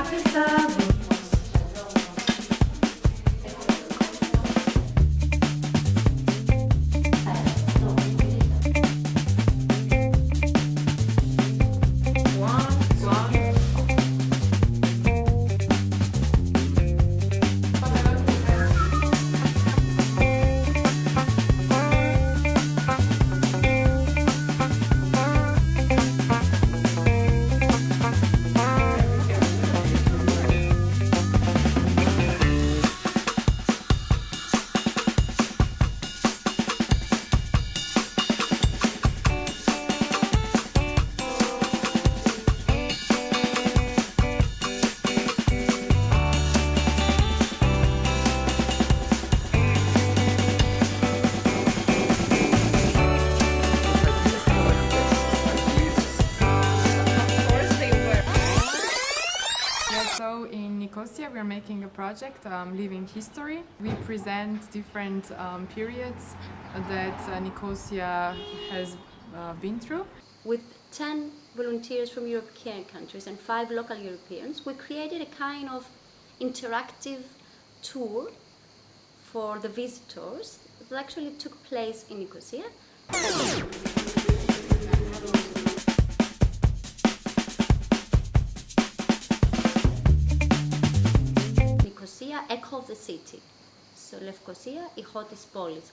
officer. Nicosia, we're making a project, um, Living History. We present different um, periods that uh, Nicosia has uh, been through. With 10 volunteers from European countries and 5 local Europeans, we created a kind of interactive tour for the visitors that actually took place in Nicosia. city. So Lefkosia, Ihotis Polis.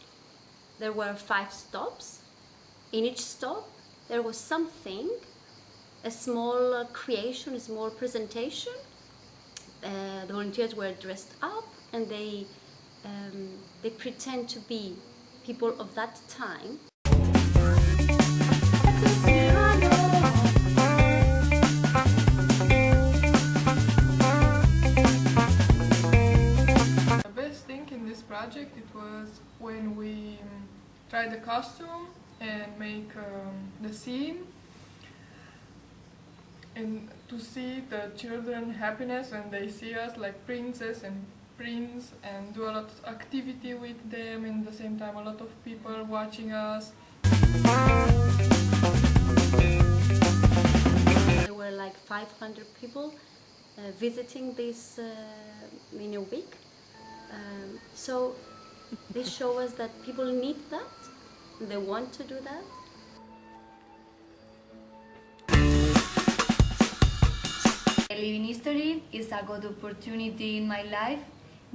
There were five stops. In each stop there was something, a small uh, creation, a small presentation. Uh, the volunteers were dressed up and they, um, they pretend to be people of that time. Project it was when we um, tried the costume and make um, the scene and to see the children happiness when they see us like princess and prince and do a lot of activity with them and at the same time a lot of people watching us There were like 500 people uh, visiting this uh, in a week. Um, so this show us that people need that, they want to do that. Living history is a good opportunity in my life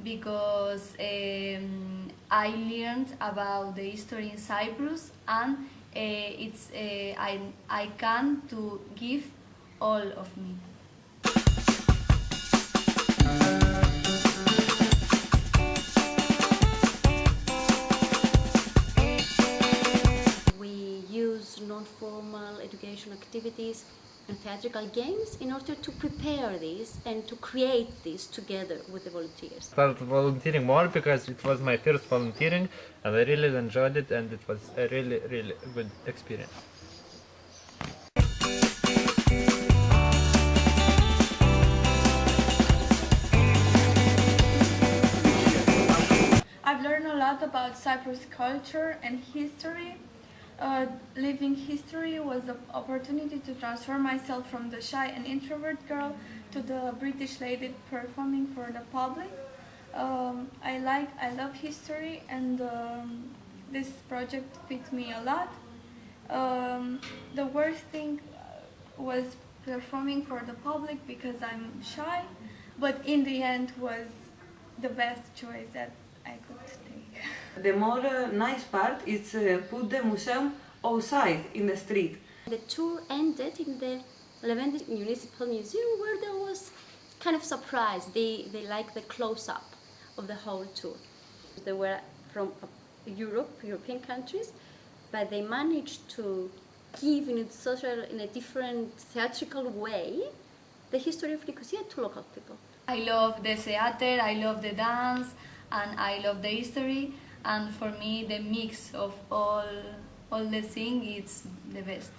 because um, I learned about the history in Cyprus and uh, it's uh, I, I can to give all of me. Non-formal education activities and theatrical games in order to prepare this and to create this together with the volunteers. I started volunteering more because it was my first volunteering and I really enjoyed it and it was a really really good experience. I've learned a lot about Cyprus culture and history. Uh, living history was the opportunity to transform myself from the shy and introvert girl to the British lady performing for the public. Um, I like, I love history, and um, this project fits me a lot. Um, the worst thing uh, was performing for the public because I'm shy, but in the end was the best choice that I could take. The more uh, nice part is uh, put the museum outside in the street. The tour ended in the Leventis Municipal Museum where there was kind of surprise. They, they liked the close-up of the whole tour. They were from uh, Europe, European countries, but they managed to give in a social, in a different theatrical way, the history of Nicosia to local people. I love the theater, I love the dance, and I love the history. And for me, the mix of all all the thing is the best.